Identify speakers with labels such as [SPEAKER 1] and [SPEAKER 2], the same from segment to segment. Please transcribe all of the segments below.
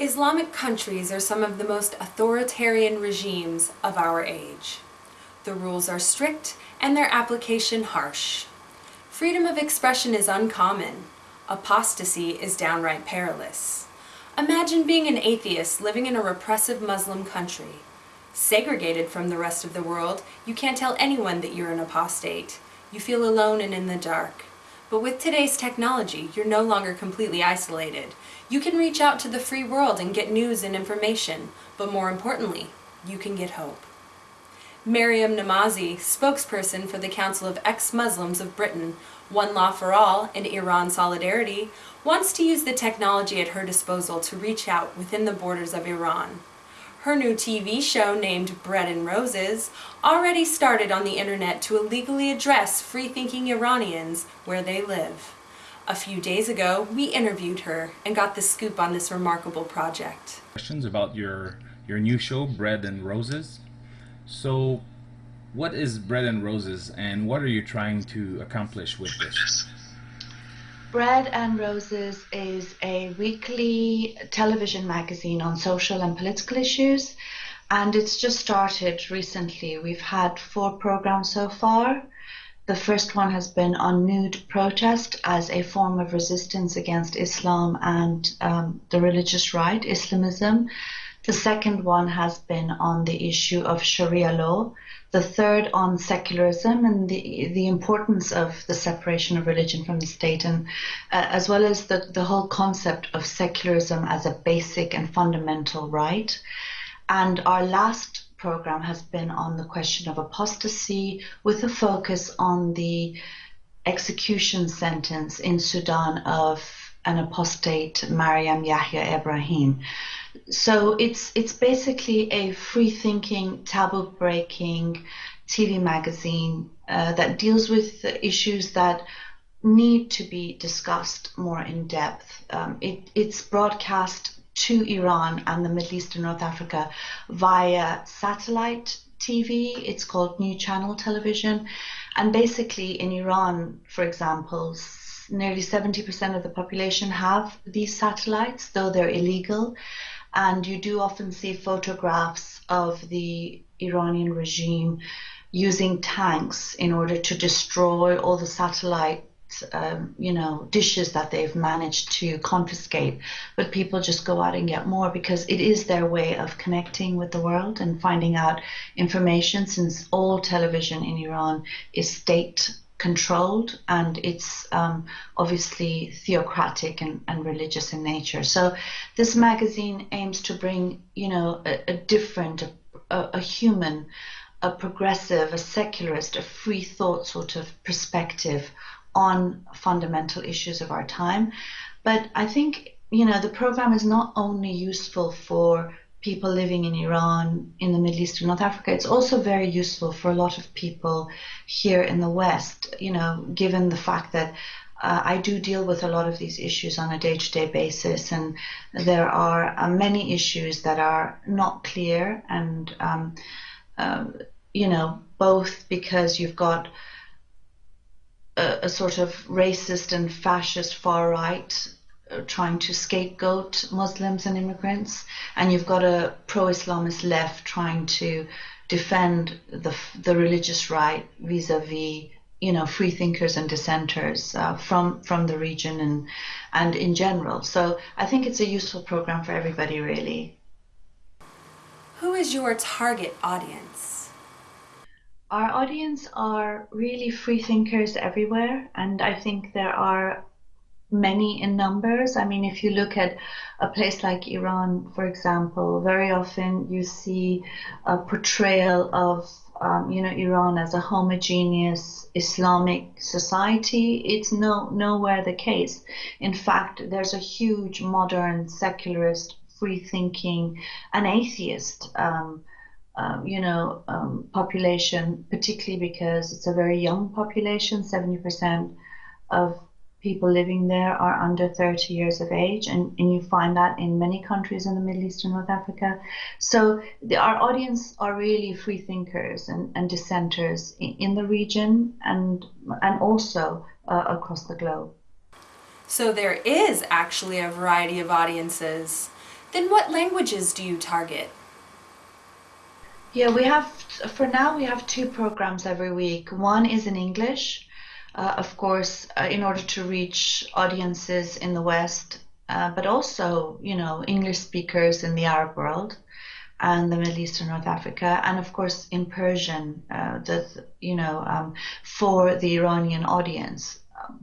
[SPEAKER 1] Islamic countries are some of the most authoritarian regimes of our age. The rules are strict and their application harsh. Freedom of expression is uncommon. Apostasy is downright perilous. Imagine being an atheist living in a repressive Muslim country. Segregated from the rest of the world, you can't tell anyone that you're an apostate. You feel alone and in the dark. But with today's technology, you're no longer completely isolated. You can reach out to the free world and get news and information, but more importantly, you can get hope. Maryam Namazie, spokesperson for the Council of Ex-Muslims of Britain, One Law for All, and Iran Solidarity, wants to use the technology at her disposal to reach out within the borders of Iran. Her new TV show named Bread and Roses already started on the internet to illegally address free-thinking Iranians where they live. A few days ago, we interviewed her and got the scoop on this remarkable project.
[SPEAKER 2] Questions about your, your new show, Bread and Roses. So, what is Bread and Roses and what are you trying to accomplish with this?
[SPEAKER 3] Bread and Roses is a weekly television magazine on social and political issues, and it's just started recently. We've had four programs so far. The first one has been on nude protest as a form of resistance against Islam and um, the religious right, Islamism. The second one has been on the issue of Sharia law the third on secularism and the the importance of the separation of religion from the state, and uh, as well as the the whole concept of secularism as a basic and fundamental right. And our last program has been on the question of apostasy, with a focus on the execution sentence in Sudan of an apostate Mariam Yahya Ibrahim so it's it's basically a free thinking, taboo breaking TV magazine uh, that deals with issues that need to be discussed more in depth. Um, it, it's broadcast to Iran and the Middle East and North Africa via satellite TV. It's called New Channel Television. And basically, in Iran, for example, nearly 70% of the population have these satellites, though they're illegal and you do often see photographs of the Iranian regime using tanks in order to destroy all the satellite um, you know dishes that they've managed to confiscate. But people just go out and get more because it is their way of connecting with the world and finding out information since all television in Iran is state controlled and it's um, obviously theocratic and, and, religious in nature. So this magazine aims to bring, you know, a, a different, a, a, human, a progressive, a secularist, a free thought sort of perspective on fundamental issues of our time. But I think, you know, the program is not only useful for people living in Iran, in the Middle East, and North Africa. It's also very useful for a lot of people here in the West, you know, given the fact that uh, I do deal with a lot of these issues on a day to day basis, and there are uh, many issues that are not clear, and, um, uh, you know, both because you've got a, a sort of racist and fascist far right trying to scapegoat Muslims and immigrants, and you've got a pro-Islamist left trying to defend the the religious right vis-a-vis you know free thinkers and dissenters uh, from from the region and and in general. So I think it's a useful program for everybody, really.
[SPEAKER 1] Who is your target audience?
[SPEAKER 3] Our audience are really free thinkers everywhere, and I think there are many in numbers. I mean, if you look at a place like Iran, for example, very often you see a portrayal of um, you know Iran as a homogeneous Islamic society. It's no nowhere the case. In fact, there's a huge modern secularist, free-thinking, and atheist. Um, um, you know, um, population, particularly because it's a very young population. Seventy percent of people living there are under 30 years of age, and, and you find that in many countries in the Middle East and North Africa. So the, our audience are really free thinkers and, and dissenters in, in the region and, and also uh, across the globe.
[SPEAKER 1] So there is actually a variety of audiences. Then what languages do you target?
[SPEAKER 3] Yeah, we have, for now, we have two programs every week. One is in English, uh, of course, uh, in order to reach audiences in the West, uh, but also, you know, English speakers in the Arab world and the Middle East and North Africa, and of course in Persian, uh, the, you know, um, for the Iranian audience.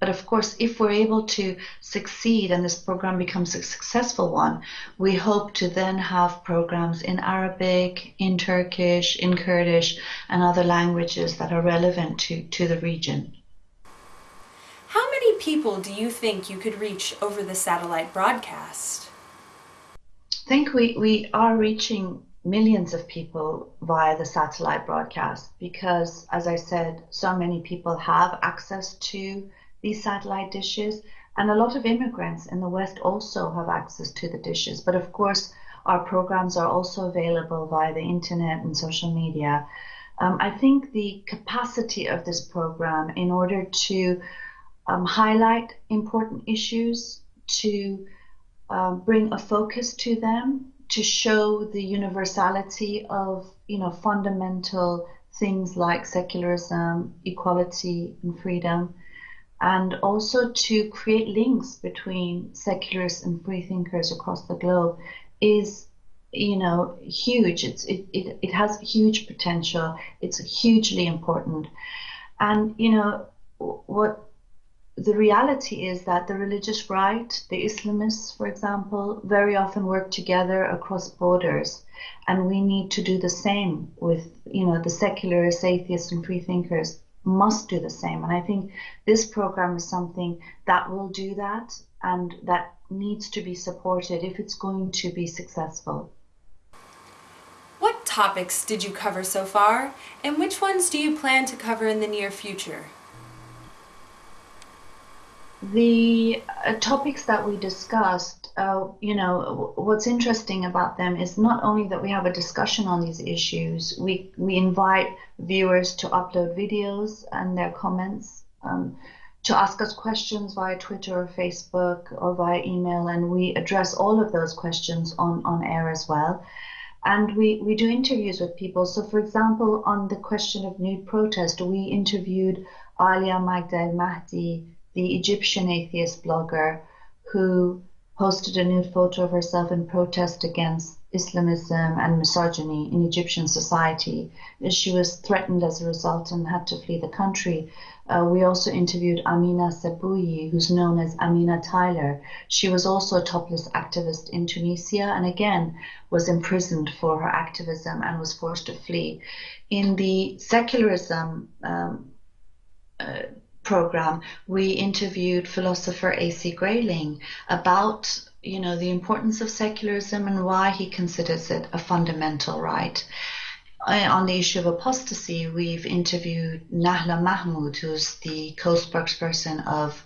[SPEAKER 3] But of course, if we're able to succeed and this program becomes a successful one, we hope to then have programs in Arabic, in Turkish, in Kurdish, and other languages that are relevant to, to the region.
[SPEAKER 1] People do you think you could reach over the satellite broadcast?
[SPEAKER 3] I think we, we are reaching millions of people via the satellite broadcast because, as I said, so many people have access to these satellite dishes. And a lot of immigrants in the West also have access to the dishes. But of course, our programs are also available via the internet and social media. Um, I think the capacity of this program in order to um, highlight important issues, to um, bring a focus to them, to show the universality of you know fundamental things like secularism, equality, and freedom, and also to create links between secularists and free thinkers across the globe is you know huge. It's it, it, it has huge potential. It's hugely important. And you know what the reality is that the religious right, the Islamists, for example, very often work together across borders, and we need to do the same with, you know, the secularists, atheists, and free thinkers must do the same. And I think this program is something that will do that, and that needs to be supported if it's going to be successful.
[SPEAKER 1] What topics did you cover so far, and which ones do you plan to cover in the near future?
[SPEAKER 3] The uh, topics that we discussed, uh, you know, what's interesting about them is not only that we have a discussion on these issues, we, we invite viewers to upload videos and their comments, um, to ask us questions via Twitter or Facebook or via email, and we address all of those questions on, on air as well. And we, we do interviews with people. So, for example, on the question of nude protest, we interviewed Aliaa Magda Elmahdy the Egyptian atheist blogger who posted a nude photo of herself in protest against Islamism and misogyny in Egyptian society. She was threatened as a result and had to flee the country. Uh, we also interviewed Amina Sboui, who's known as Amina Tyler. She was also a topless activist in Tunisia and again was imprisoned for her activism and was forced to flee. In the secularism um, uh, program, we interviewed philosopher A.C. Grayling about you know the importance of secularism and why he considers it a fundamental right. On the issue of apostasy, we've interviewed Nahla Mahmoud, who's the co-spokesperson of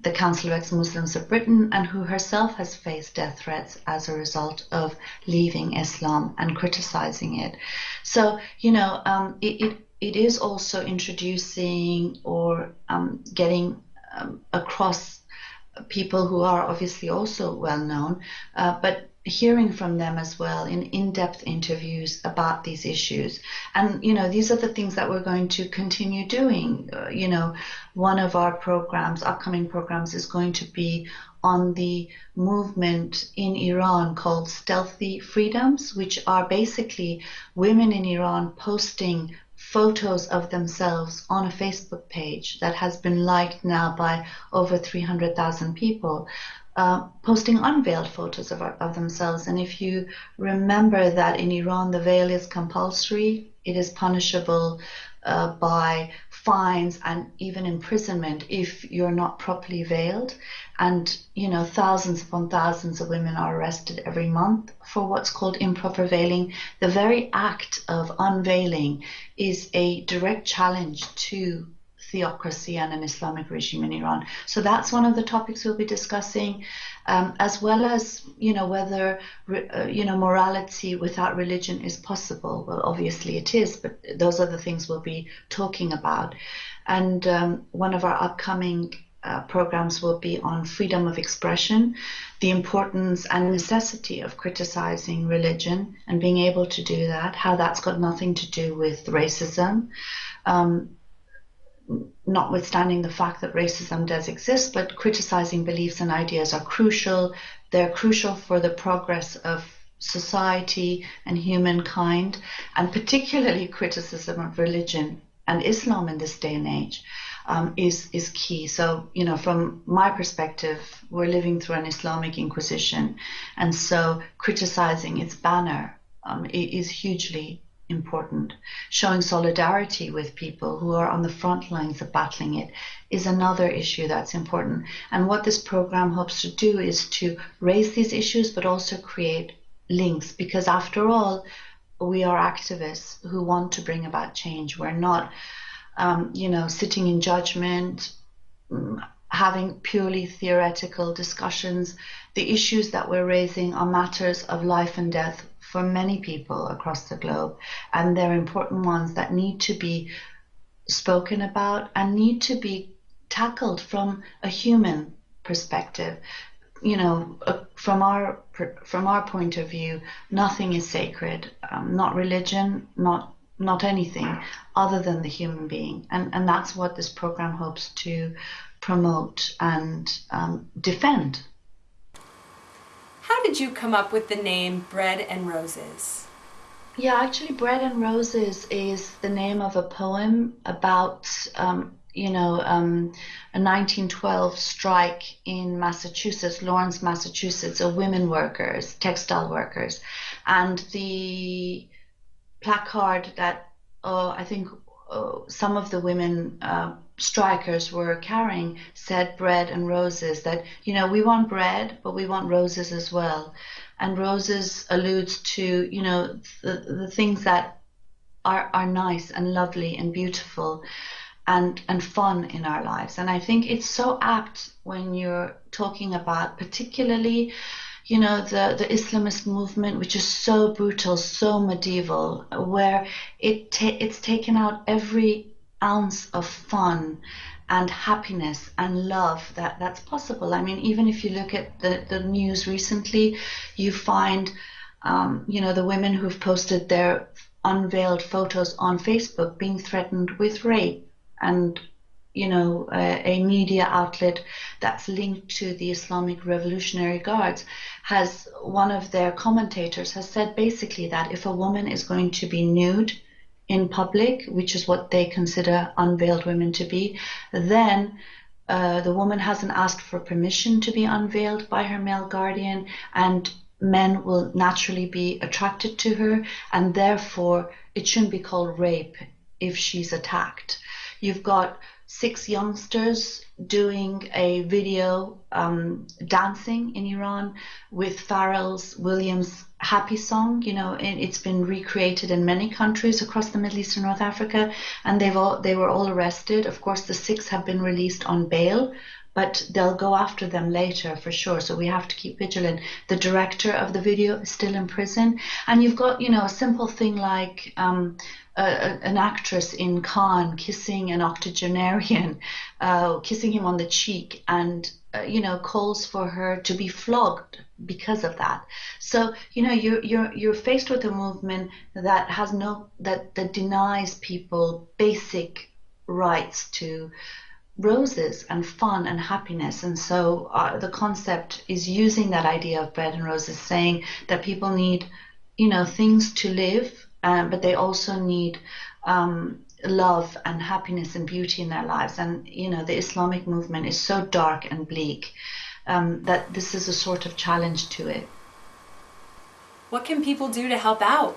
[SPEAKER 3] the Council of Ex-Muslims of Britain and who herself has faced death threats as a result of leaving Islam and criticizing it. So, you know, um, it, it it is also introducing or um, getting um, across people who are obviously also well known, uh, but hearing from them as well in in-depth interviews about these issues. And you know these are the things that we're going to continue doing. Uh, you know one of our programs upcoming programs is going to be on the movement in Iran called stealthy freedoms which are basically women in Iran posting photos of themselves on a Facebook page that has been liked now by over 300,000 people, uh, posting unveiled photos of, of themselves. And if you remember that in Iran the veil is compulsory, it is punishable uh, by fines and even imprisonment if you're not properly veiled. And, you know, thousands upon thousands of women are arrested every month for what's called improper veiling. The very act of unveiling is a direct challenge to theocracy and an Islamic regime in Iran. So that's one of the topics we'll be discussing, um, as well as you know whether uh, you know morality without religion is possible. Well, obviously it is, but those are the things we'll be talking about. And um, one of our upcoming uh, programs will be on freedom of expression, the importance and necessity of criticizing religion and being able to do that, how that's got nothing to do with racism. Um, notwithstanding the fact that racism does exist, but criticizing beliefs and ideas are crucial. They're crucial for the progress of society and humankind, and particularly criticism of religion and Islam in this day and age um, is is key. So you know, from my perspective, we're living through an Islamic Inquisition, and so criticizing its banner um, is hugely important. Showing solidarity with people who are on the front lines of battling it is another issue that's important. And what this program hopes to do is to raise these issues, but also create links, because after all, we are activists who want to bring about change. We're not um, you know, sitting in judgment, mm, having purely theoretical discussions. The issues that we're raising are matters of life and death for many people across the globe, and they're important ones that need to be spoken about and need to be tackled from a human perspective. You know, uh, from our from our point of view, nothing is sacred. Um, not religion, not not anything other than the human being. And, and that's what this program hopes to promote and um, defend.
[SPEAKER 1] How did you come up with the name Bread and Roses?
[SPEAKER 3] Yeah, actually, Bread and Roses is the name of a poem about, um, you know, um, a 1912 strike in Massachusetts, Lawrence, Massachusetts, of women workers, textile workers. And the placard that uh, I think uh, some of the women uh, strikers were carrying said bread and roses that you know we want bread but we want roses as well. And roses alludes to you know the, the things that are, are nice and lovely and beautiful and and fun in our lives. And i think it's so apt when you're talking about particularly you know, the, the Islamist movement, which is so brutal, so medieval, where it ta- it's taken out every ounce of fun and happiness and love that that's possible. I mean, even if you look at the, the news recently, you find, um, you know, the women who've posted their unveiled photos on Facebook being threatened with rape and you know, a, a, media outlet that's linked to the Islamic Revolutionary Guards has one of their commentators has said basically that if a woman is going to be nude in public, which is what they consider unveiled women to be, then uh, the woman hasn't asked for permission to be unveiled by her male guardian, and men will naturally be attracted to her, and therefore it shouldn't be called rape if she's attacked. You've got six youngsters doing a video um, dancing in Iran with Pharrell Williams' Happy Song. You know, it's been recreated in many countries across the Middle East and North Africa, and they've all they were all arrested. Of course, the six have been released on bail. But they'll go after them later for sure. So we have to keep vigilant. The director of the video is still in prison. And you've got, you know, a simple thing like um, an actress in Cannes kissing an octogenarian, uh, kissing him on the cheek, and uh, you know calls for her to be flogged because of that. So you know you're you're you're faced with a movement that has no that that denies people basic rights to roses and fun and happiness. And so uh, the concept is using that idea of bread and roses, saying that people need, you know, things to live um, but they also need um, love and happiness and beauty in their lives. And you know, the Islamic movement is so dark and bleak um, that this is a sort of challenge to it.
[SPEAKER 1] What can people do to help out?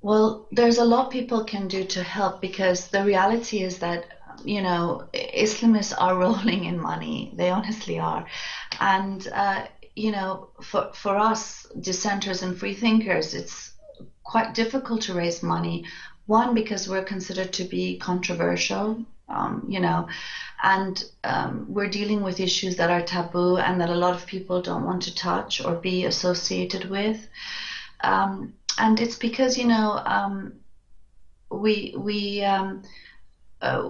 [SPEAKER 3] Well, there's a lot people can do to help because the reality is that you know Islamists are rolling in money. They honestly are, and uh, you know, for, for us dissenters and free thinkers, it's quite difficult to raise money. One, because we're considered to be controversial, um, you know, and um, we're dealing with issues that are taboo and that a lot of people don't want to touch or be associated with. Um, and it's because, you know, um, we, we, um, uh,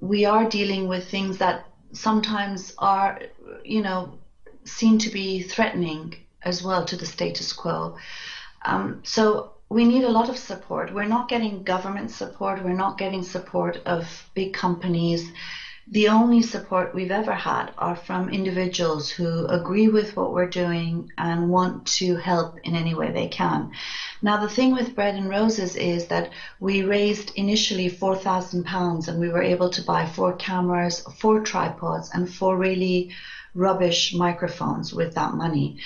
[SPEAKER 3] we are dealing with things that sometimes are, you know, seen to be threatening as well to the status quo. Um, so we need a lot of support. We're not getting government support. We're not getting support of big companies. The only support we've ever had are from individuals who agree with what we're doing and want to help in any way they can. Now, the thing with Bread and Roses is that we raised initially £4,000 and we were able to buy four cameras, four tripods, and four really rubbish microphones with that money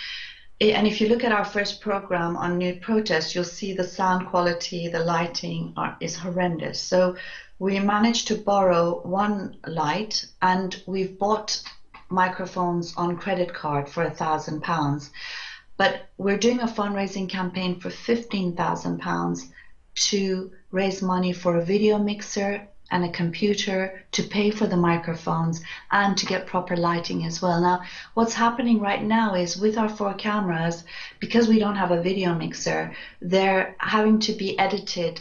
[SPEAKER 3] Eh, and if you look at our first program on nude protest, you'll see the sound quality, the lighting are, is horrendous. So we managed to borrow one light and we've bought microphones on credit card for a thousand pounds. But we're doing a fundraising campaign for fifteen thousand pounds to raise money for a video mixer and a computer to pay for the microphones and to get proper lighting as well. Now, what's happening right now is with our four cameras, because we don't have a video mixer, they're having to be edited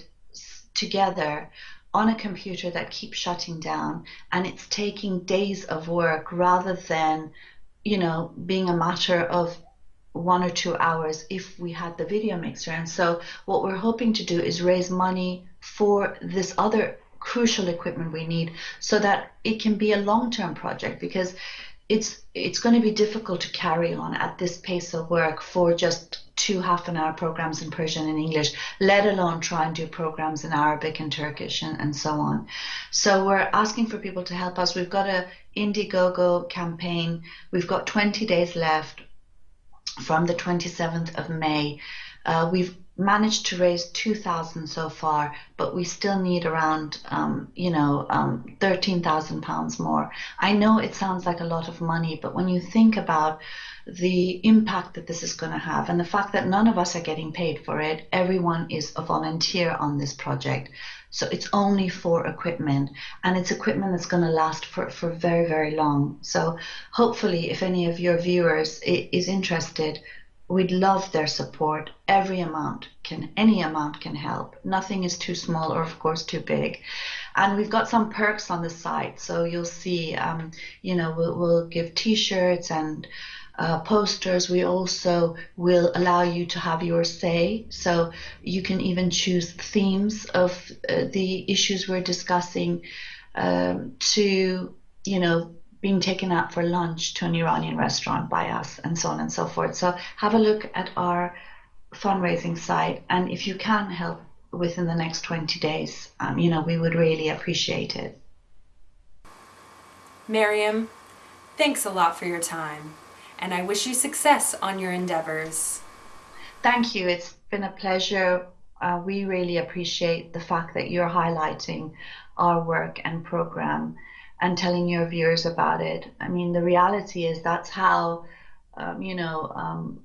[SPEAKER 3] together on a computer that keeps shutting down and it's taking days of work rather than you know being a matter of one or two hours if we had the video mixer and so what we're hoping to do is raise money for this other crucial equipment we need so that it can be a long-term project because it's it's going to be difficult to carry on at this pace of work for just two half an hour programs in Persian and English, let alone try and do programs in Arabic and Turkish and, and so on. So we're asking for people to help us. We've got a Indiegogo campaign. We've got 20 days left from the 27th of May. Uh, we've managed to raise 2,000 so far, but we still need around, um, you know, um, 13,000 pounds more. I know it sounds like a lot of money, but when you think about the impact that this is going to have and the fact that none of us are getting paid for it, everyone is a volunteer on this project. So it's only for equipment and it's equipment that's going to last for, for very, very long. So hopefully if any of your viewers is interested, we'd love their support. Every amount can, any amount can help. Nothing is too small or, of course, too big. And we've got some perks on the site, so you'll see. Um, you know, we'll, we'll give T-shirts and uh, posters. We also will allow you to have your say, so you can even choose themes of uh, the issues we're discussing um, to, you know, being taken out for lunch to an Iranian restaurant by us, and so on and so forth. So have a look at our fundraising site, and if you can help within the next 20 days, um, you know, we would really appreciate it.
[SPEAKER 1] Miriam, thanks a lot for your time, and I wish you success on your endeavors.
[SPEAKER 3] Thank you. It's been a pleasure. Uh, we really appreciate the fact that you're highlighting our work and program and telling your viewers about it. I mean, the reality is that's how, um, you know, um,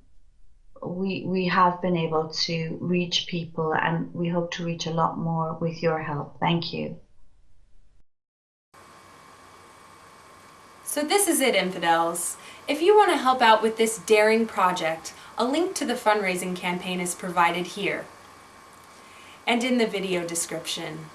[SPEAKER 3] we we have been able to reach people, and we hope to reach a lot more with your help. Thank you.
[SPEAKER 1] So this is it, infidels. If you want to help out with this daring project, a link to the fundraising campaign is provided here and in the video description.